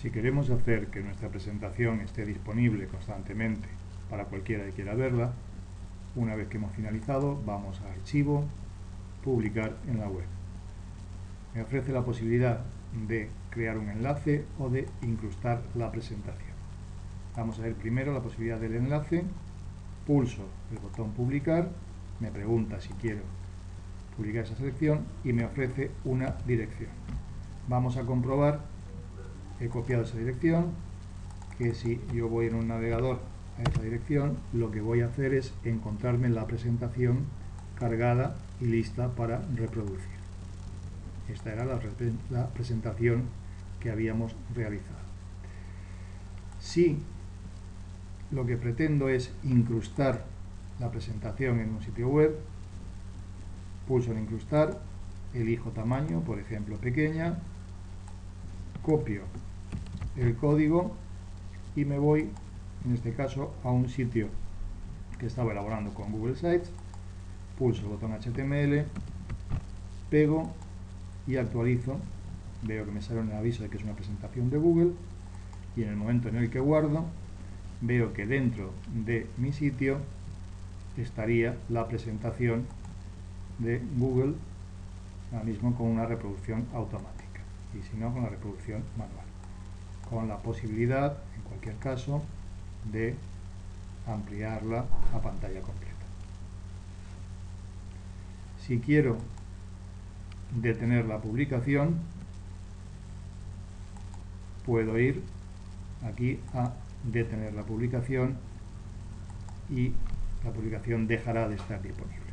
Si queremos hacer que nuestra presentación esté disponible constantemente para cualquiera que quiera verla, una vez que hemos finalizado, vamos a Archivo, Publicar en la web. Me ofrece la posibilidad de crear un enlace o de incrustar la presentación. Vamos a ver primero la posibilidad del enlace, pulso el botón Publicar, me pregunta si quiero publicar esa selección y me ofrece una dirección. Vamos a comprobar, he copiado esa dirección, que si yo voy en un navegador a esa dirección, lo que voy a hacer es encontrarme la presentación cargada y lista para reproducir. Esta era la, la presentación que habíamos realizado. Si lo que pretendo es incrustar la presentación en un sitio web, pulso en incrustar, elijo tamaño, por ejemplo pequeña, copio el código y me voy, en este caso, a un sitio que estaba elaborando con Google Sites, pulso el botón HTML, pego y actualizo, veo que me sale un aviso de que es una presentación de Google. Y en el momento en el que guardo, veo que dentro de mi sitio estaría la presentación de Google ahora mismo con una reproducción automática. Y si no con la reproducción manual con la posibilidad en cualquier caso de ampliarla a pantalla completa. Si quiero detener la publicación puedo ir aquí a detener la publicación y la publicación dejará de estar disponible